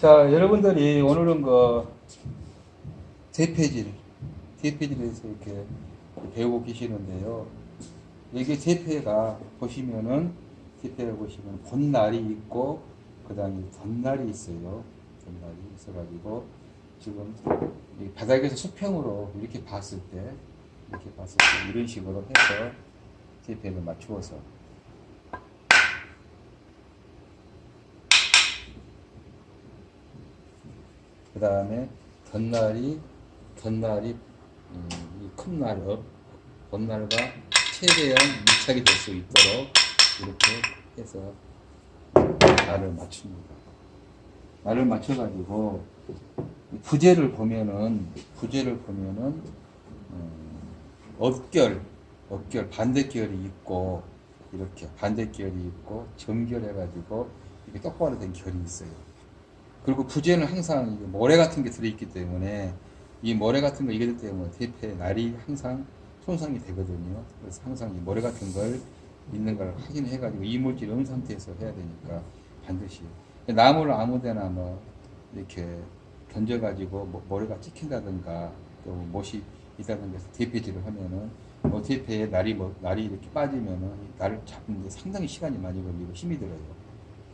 자, 여러분들이 오늘은 그 대패질, 대패질에서 이렇게 배우고 계시는데요. 여기 대패가 보시면은 대패를 보시면 본날이 있고 그 다음에 덧날이 있어요. 덧날이 있어가지고 지금 이 바닥에서 수평으로 이렇게 봤을 때 이렇게 봤을 때 이런 식으로 해서 대패를 맞추어서 그 다음에 덧날이 덧날이 음, 이큰 날업 덧날과 최대한 밀착이 될 수 있도록 이렇게 해서 날을 맞춥니다. 날을 맞춰가지고 부재를 보면은 부재를 보면은 음, 업결 업결 반대결이 있고 이렇게 반대결이 있고 점결해가지고 이렇게 똑바로 된 결이 있어요. 그리고 부재는 항상 모래 같은 게 들어있기 때문에 이 모래 같은 거 이게 때문에 대패 날이 항상 손상이 되거든요. 그래서 항상 이 모래 같은 걸 있는 걸 확인해 가지고 이물질 은 상태에서 해야 되니까 반드시 나무를 아무데나 뭐 이렇게 던져 가지고 뭐 모래가 찍힌다든가 또 못이 있다든가 대패질을 하면은 뭐 대패에 날이 뭐 날이 이렇게 빠지면은 이 날을 잡는데 상당히 시간이 많이 걸리고 힘이 들어요.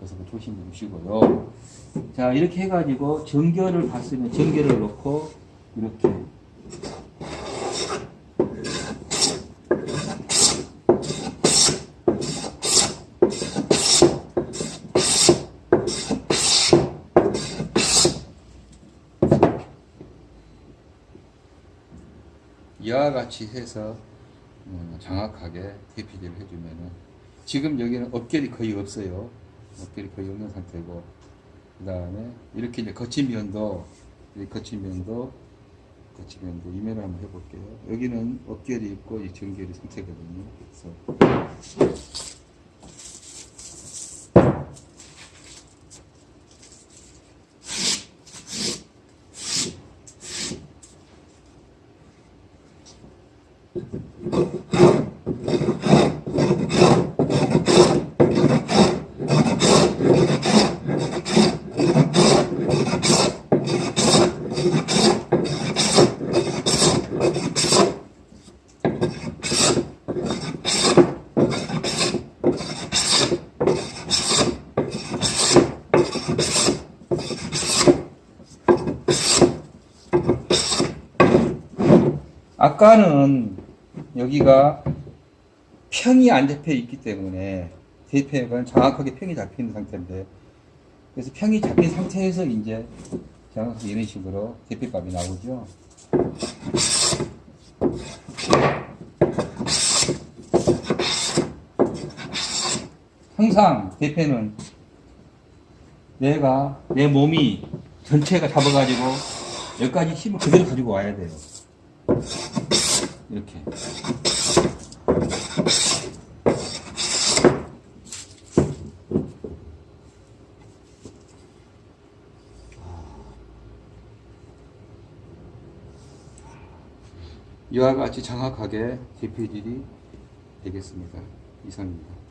그래서 그 조심히 주시고요. 자 이렇게 해가지고 전결을 봤으면 전결을 놓고 이렇게 이와 같이 해서 음, 정확하게 대피를 해주면은 지금 여기는 업결이 거의 없어요. 업결이 거의 없는 상태고 그 다음에 이렇게 이제 거친 면도 이 거친 면도 거친 면도 이면을 한번 해볼게요. 여기는 업결이 있고 이 전결이 상태거든요. 그래서 아까는 여기가 평이 안 잡혀 있기 때문에 대패가 정확하게 평이 잡혀 있는 상태인데 그래서 평이 잡힌 상태에서 이제 정확하게 이런 식으로 대패값이 나오죠. 항상 대패는 내가 내 몸이 전체가 잡아가지고 여기까지 힘을 그대로 가지고 와야 돼요. 이렇게 이와 같이 정확하게 대표질이 되겠습니다. 이상입니다.